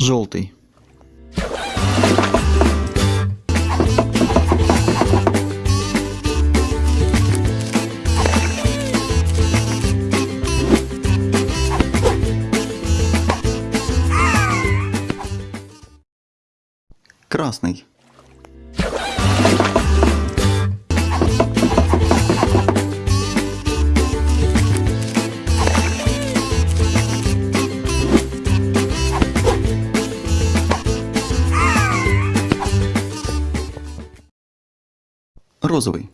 Желтый. Красный. Розовый.